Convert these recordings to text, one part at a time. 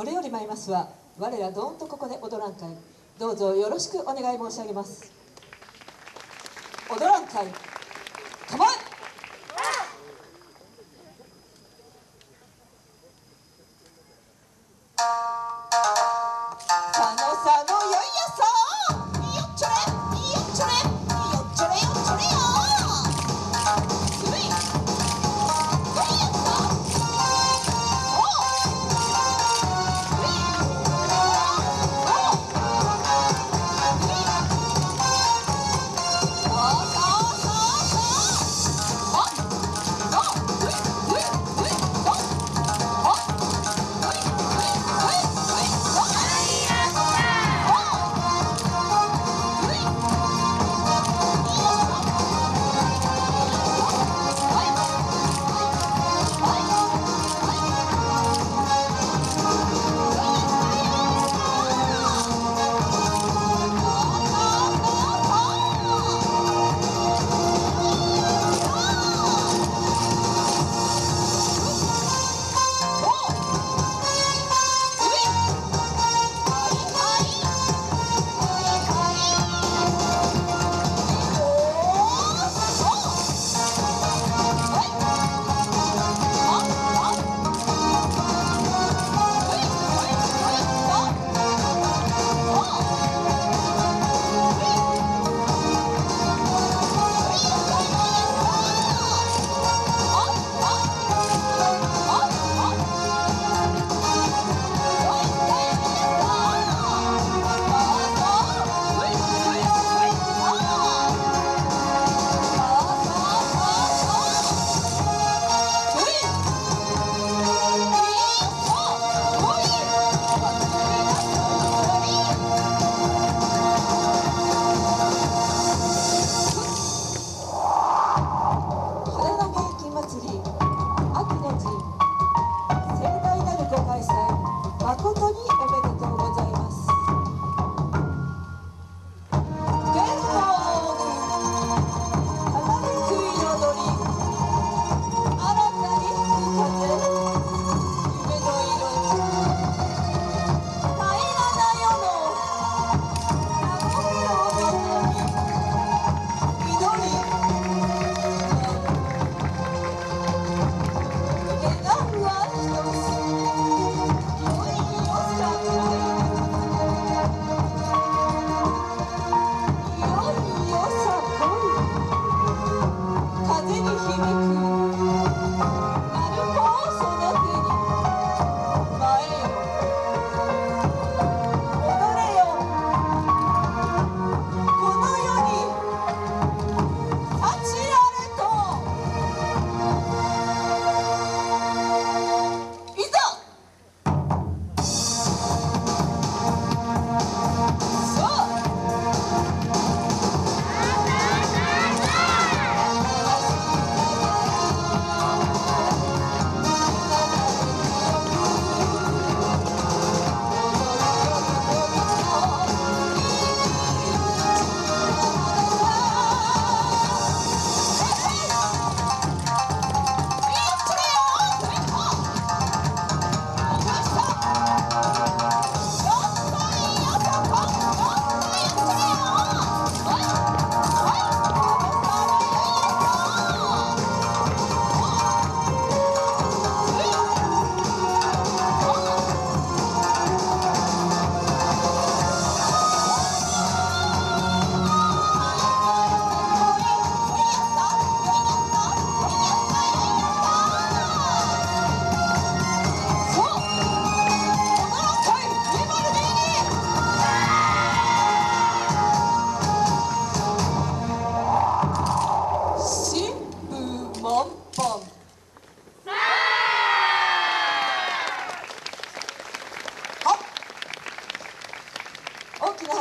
これより参りますは我らどんとここで踊らん会どうぞよろしくお願い申し上げます。踊らん会ここ。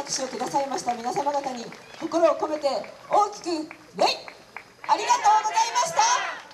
拍手をくださいました皆様方に心を込めて大きく「礼!」ありがとうございました